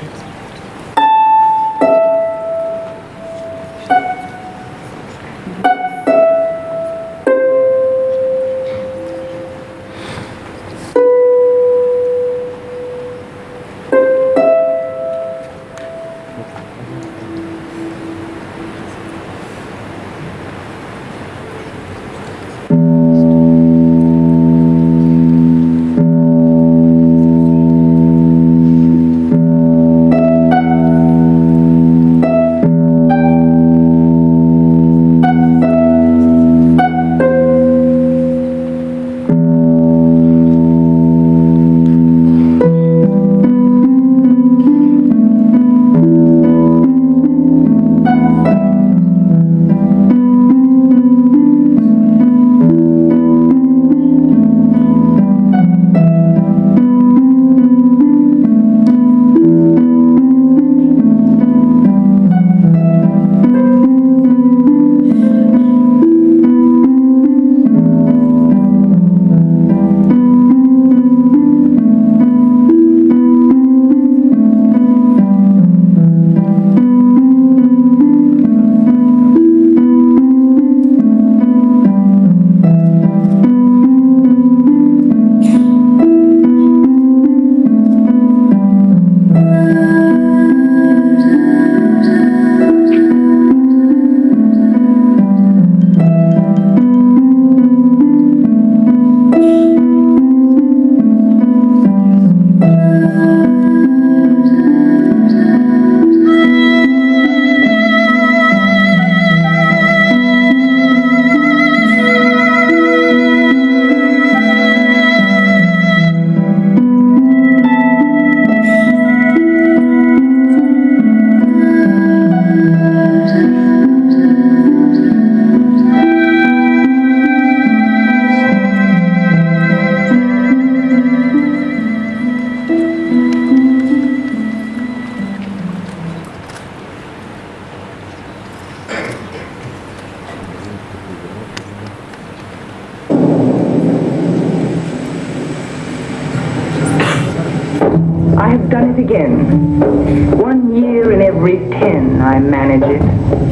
Cheers. Done it again. One year in every ten I manage it.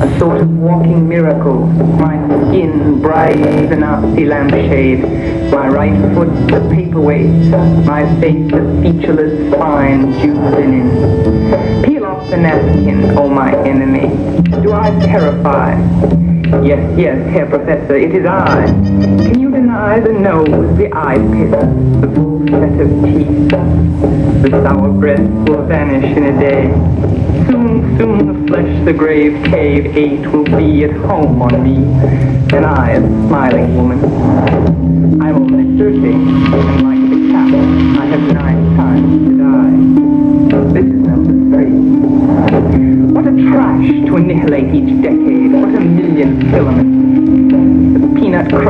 A sort of walking miracle. My skin bright as a Nazi lampshade. My right foot a paperweight. My face a featureless fine jute linen. Peel off the napkin, oh my enemy. Do I terrify? Yes, yes, Herr Professor, it is I. Can you deny the nose, the eye pit, the full set of teeth? The sour breath will vanish in a day. Soon, soon the flesh the grave cave ate will be at home on me, and I a smiling woman. I'm only thirty, and like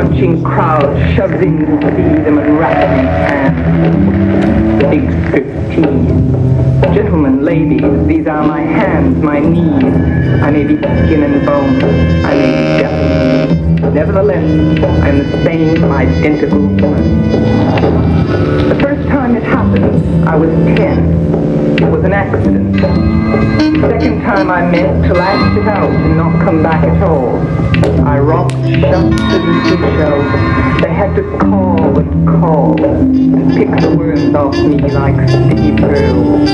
crunching crowd in see them unwrapping hands. The big fifteen. Gentlemen, ladies, these are my hands, my knees. I may be skin and bone. I may be Japanese. Nevertheless, I am the same identical woman. The first time it happened, I was ten. It was an accident. Second time I meant to last it out and not come back at all. I rocked shut the deeply shell. They had to call and call and pick the worms off me like sticky pearls.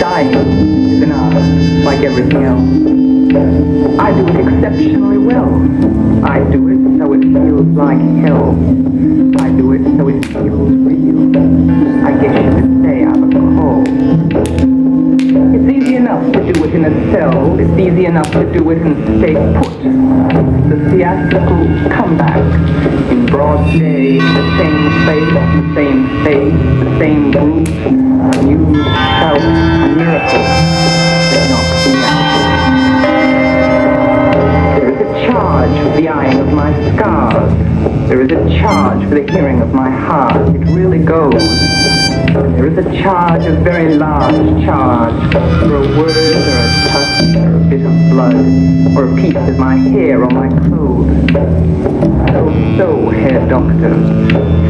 Dying is an art, like everything else. I do it exceptionally well. I do it so it feels like hell. I do it so it feels real. I guess you could say I'm a call. It's easy enough to do it in a cell. It's easy enough to do it and stay put. The theatrical comeback in broad day, the same place, the same face, the same group. You shout a miracle charge for the eyeing of my scars. There is a charge for the hearing of my heart. It really goes. There is a charge, a very large charge, for a word or a touch bit of blood, or a piece of my hair or my clothes. So, so, Herr Doctor,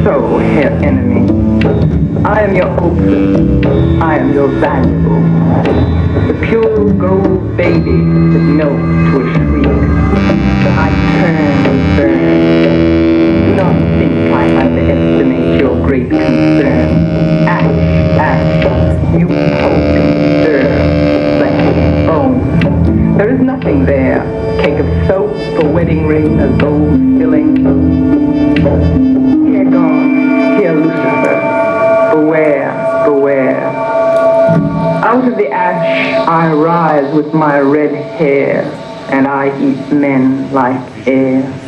so, Herr Enemy, I am your opus, I am your valuable, the pure gold baby that melts to a shriek. I turn and burn. Do not think I underestimate your great concern. Ash, ash, you poke and stir, there. Cake of soap, a wedding ring, a gold filling. Here God, here Lucifer. Beware, beware. Out of the ash I rise with my red hair, and I eat men like air.